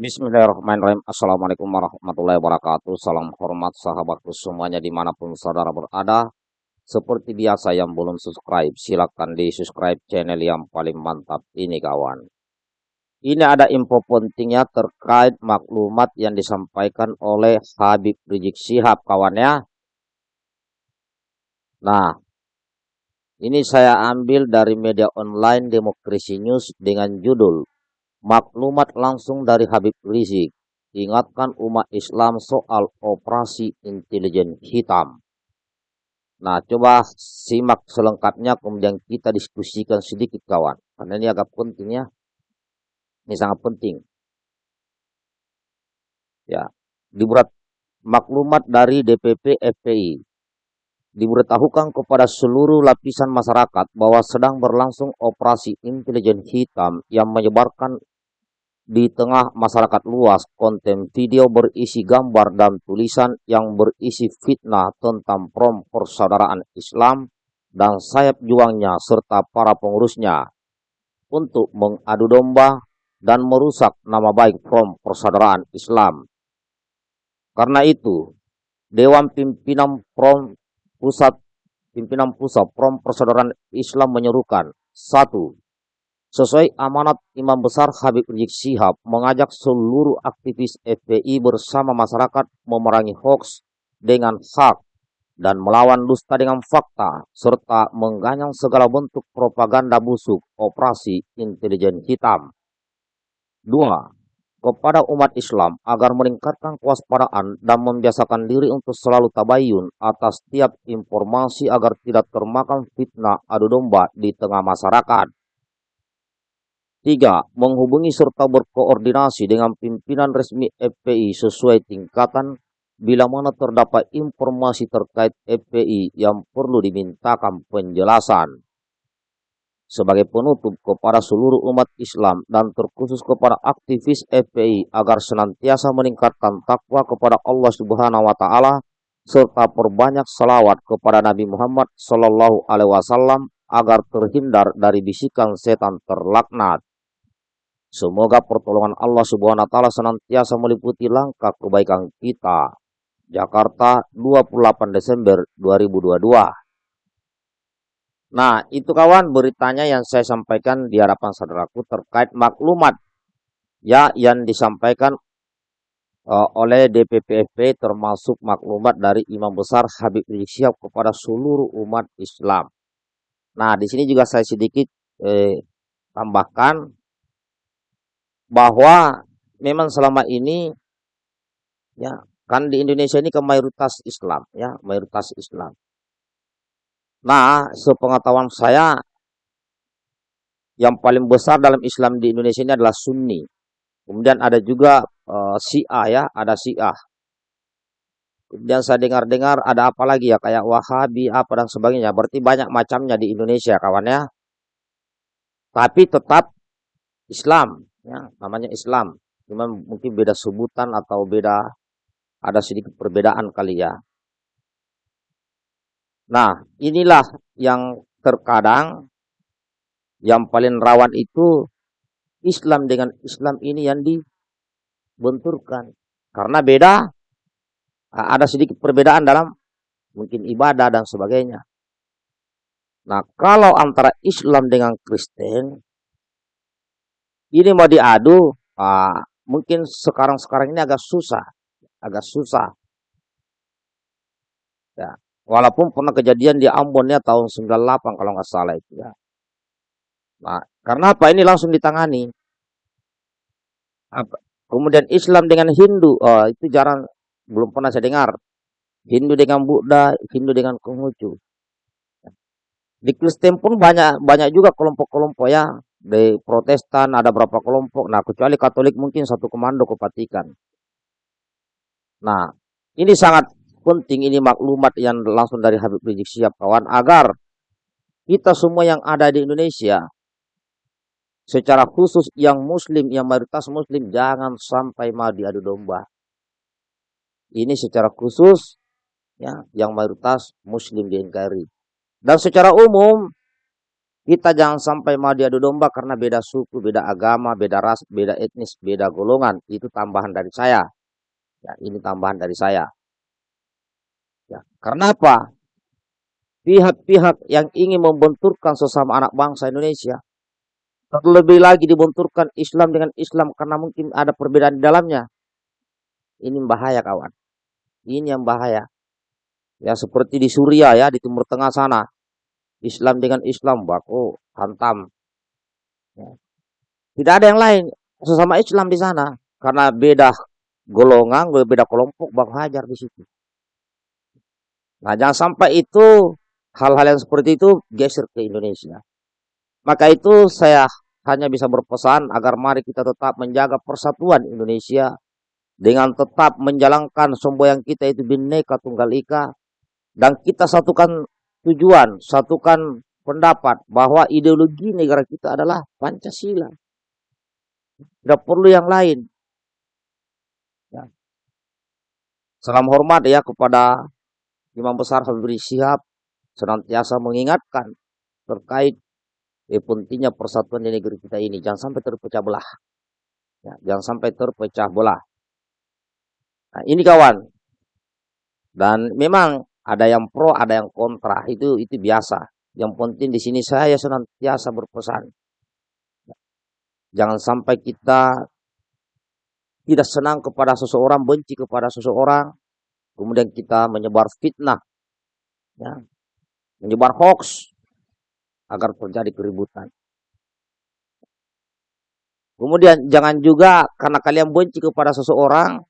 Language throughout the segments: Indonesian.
Bismillahirrahmanirrahim. Assalamualaikum warahmatullahi wabarakatuh. Salam hormat sahabatku semuanya di mana pun saudara berada. Seperti biasa yang belum subscribe, silakan di subscribe channel yang paling mantap ini kawan. Ini ada info pentingnya terkait maklumat yang disampaikan oleh Habib Rizik Sihab kawannya. Nah, ini saya ambil dari media online Demokrasi News dengan judul Maklumat langsung dari Habib Rizik ingatkan umat Islam soal operasi intelijen hitam. Nah, coba simak selengkapnya kemudian kita diskusikan sedikit kawan. Karena ini agak penting ya. Ini sangat penting. Ya, dibuat maklumat dari DPP FPI diberitahukan kepada seluruh lapisan masyarakat bahwa sedang berlangsung operasi intelijen hitam yang menyebarkan di tengah masyarakat luas konten video berisi gambar dan tulisan yang berisi fitnah tentang prom persaudaraan Islam dan sayap juangnya serta para pengurusnya untuk mengadu domba dan merusak nama baik prom persaudaraan Islam. Karena itu, Dewan Pimpinan Prom Pusat Pimpinan Pusat Prom Persaudaraan Islam menyerukan satu Sesuai amanat Imam Besar Habib Rizik Sihab mengajak seluruh aktivis FPI bersama masyarakat memerangi hoax dengan hak dan melawan dusta dengan fakta serta mengganyang segala bentuk propaganda busuk operasi intelijen hitam. Dua, kepada umat Islam agar meningkatkan kewaspadaan dan membiasakan diri untuk selalu tabayun atas setiap informasi agar tidak termakan fitnah adu domba di tengah masyarakat. Tiga, menghubungi serta berkoordinasi dengan pimpinan resmi FPI sesuai tingkatan bila mana terdapat informasi terkait FPI yang perlu dimintakan penjelasan sebagai penutup kepada seluruh umat Islam dan terkhusus kepada aktivis FPI agar senantiasa meningkatkan takwa kepada Allah Subhanahu wa taala serta perbanyak salawat kepada Nabi Muhammad sallallahu alaihi wasallam agar terhindar dari bisikan setan terlaknat. Semoga pertolongan Allah Subhanahu wa taala senantiasa meliputi langkah kebaikan kita. Jakarta 28 Desember 2022. Nah, itu kawan beritanya yang saya sampaikan di hadapan saudaraku terkait maklumat ya yang disampaikan uh, oleh DPPFP termasuk maklumat dari Imam Besar Habib Rizik Syihab kepada seluruh umat Islam. Nah, di sini juga saya sedikit eh, tambahkan bahwa memang selama ini ya kan di Indonesia ini ke mayoritas Islam ya, mayoritas Islam. Nah, sepengetahuan saya, yang paling besar dalam Islam di Indonesia ini adalah Sunni. Kemudian ada juga uh, Syiah ya, ada Syiah. Kemudian saya dengar-dengar ada apa lagi ya, kayak Wahabi apa dan sebagainya. Berarti banyak macamnya di Indonesia kawannya. Tapi tetap Islam, ya, namanya Islam. Cuma mungkin beda sebutan atau beda ada sedikit perbedaan kali ya. Nah, inilah yang terkadang yang paling rawan itu Islam dengan Islam ini yang dibenturkan. Karena beda, ada sedikit perbedaan dalam mungkin ibadah dan sebagainya. Nah, kalau antara Islam dengan Kristen, ini mau diadu, ah, mungkin sekarang-sekarang ini agak susah. Agak susah. Ya, Walaupun pernah kejadian di Ambon ya tahun 98 kalau nggak salah itu ya. Nah, karena apa? Ini langsung ditangani. Apa? Kemudian Islam dengan Hindu, oh, itu jarang, belum pernah saya dengar. Hindu dengan Buddha, Hindu dengan Konghucu. Di Kristen pun banyak banyak juga kelompok-kelompok ya. Di Protestan ada berapa kelompok. Nah, kecuali Katolik mungkin satu komando kepatikan. Nah, ini sangat penting ini maklumat yang langsung dari Habib Rizik Syihab kawan agar kita semua yang ada di Indonesia secara khusus yang muslim, yang mayoritas muslim jangan sampai mau diadu domba. Ini secara khusus ya yang mayoritas muslim di NKRI. Dan secara umum Kita jangan sampai mau diadu domba karena beda suku, beda agama, beda ras, beda etnis, beda golongan. Itu tambahan dari saya. Ya, ini tambahan dari saya. Ya, karena apa? Pihak-pihak yang ingin membenturkan sesama anak bangsa Indonesia terlebih lagi dibenturkan Islam dengan Islam karena mungkin ada perbedaan di dalamnya. Ini bahaya kawan. Ini yang bahaya. Ya seperti di Suria ya, di Timur Tengah sana. Islam dengan Islam baku hantam. Ya. Tidak ada yang lain sesama Islam di sana karena beda golongan, beda kelompok baku hajar di situ. Nah jangan sampai itu hal-hal yang seperti itu geser ke Indonesia. Maka itu saya hanya bisa berpesan agar mari kita tetap menjaga persatuan Indonesia dengan tetap menjalankan semboyan kita itu bineka tunggal ika dan kita satukan tujuan, satukan pendapat bahwa ideologi negara kita adalah Pancasila. Tidak perlu yang lain. Ya. Salam hormat ya kepada Imam Besar Habib Rizik senantiasa mengingatkan terkait eh, pentingnya persatuan di negeri kita ini. Jangan sampai terpecah belah. Ya, jangan sampai terpecah belah. Nah, ini kawan. Dan memang ada yang pro, ada yang kontra. Itu itu biasa. Yang penting di sini saya senantiasa berpesan. Jangan sampai kita tidak senang kepada seseorang, benci kepada seseorang, kemudian kita menyebar fitnah, ya, menyebar hoax agar terjadi keributan. Kemudian jangan juga karena kalian benci kepada seseorang,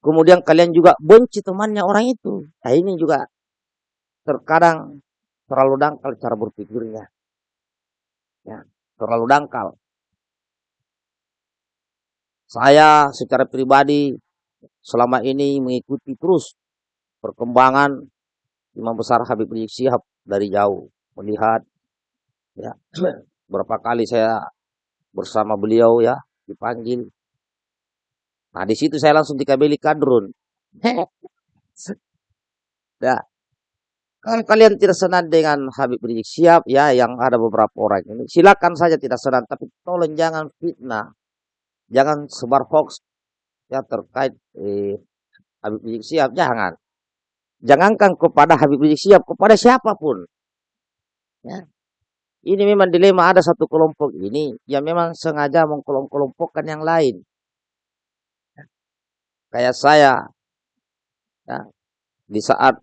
Kemudian kalian juga benci temannya orang itu. Nah ini juga terkadang terlalu dangkal cara berpikirnya. Ya, terlalu dangkal. Saya secara pribadi selama ini mengikuti terus perkembangan Imam Besar Habib Rizik Sihab dari jauh melihat ya berapa kali saya bersama beliau ya dipanggil Nah, di situ saya langsung dikabeli kadrun. nah, kalau kalian tidak senang dengan Habib Rizik Siap, ya yang ada beberapa orang ini, silakan saja tidak senang, tapi tolong jangan fitnah, jangan sebar hoax ya terkait eh, Habib Rizik Siap, jangan. Jangankan kepada Habib Rizik Siap, kepada siapa pun. Ya. Ini memang dilema ada satu kelompok ini yang memang sengaja mengkelompokkan yang lain kayak saya ya, di saat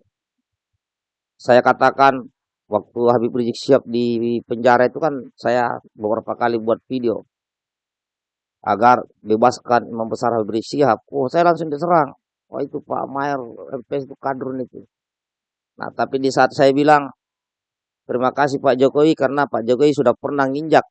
saya katakan waktu Habib Rizik siap di penjara itu kan saya beberapa kali buat video agar bebaskan Imam Besar Habib Rizik Sihab. Oh, saya langsung diserang. Oh, itu Pak Mayer MPS itu kadrun itu. Nah, tapi di saat saya bilang terima kasih Pak Jokowi karena Pak Jokowi sudah pernah nginjak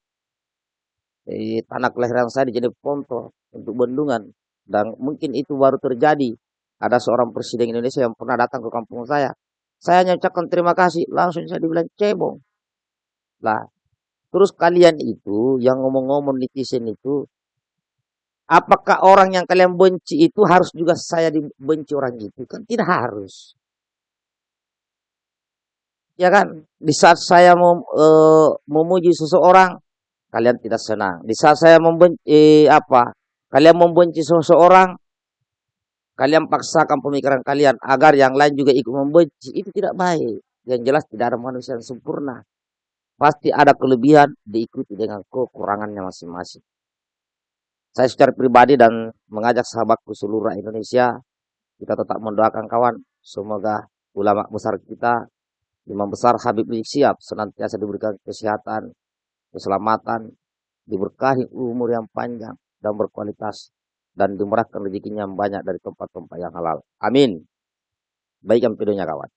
di tanah kelahiran saya di Jeneponto untuk bendungan. Dan mungkin itu baru terjadi. Ada seorang presiden Indonesia yang pernah datang ke kampung saya. Saya hanya ucapkan terima kasih. Langsung saya dibilang cebong. Lah, terus kalian itu yang ngomong-ngomong netizen itu, apakah orang yang kalian benci itu harus juga saya dibenci orang itu? Kan tidak harus. Ya kan, di saat saya mem, e, memuji seseorang, kalian tidak senang. Di saat saya membenci e, apa? Kalian membenci seseorang, kalian paksakan pemikiran kalian agar yang lain juga ikut membenci. Itu tidak baik. Yang jelas tidak ada manusia yang sempurna. Pasti ada kelebihan diikuti dengan kekurangannya masing-masing. Saya secara pribadi dan mengajak sahabatku seluruh Indonesia, kita tetap mendoakan kawan. Semoga ulama besar kita, imam besar Habib Rizik Siap, senantiasa diberikan kesehatan, keselamatan, diberkahi umur yang panjang, dan berkualitas dan dimurahkan rezekinya banyak dari tempat-tempat yang halal. Amin. Baik videonya kawan.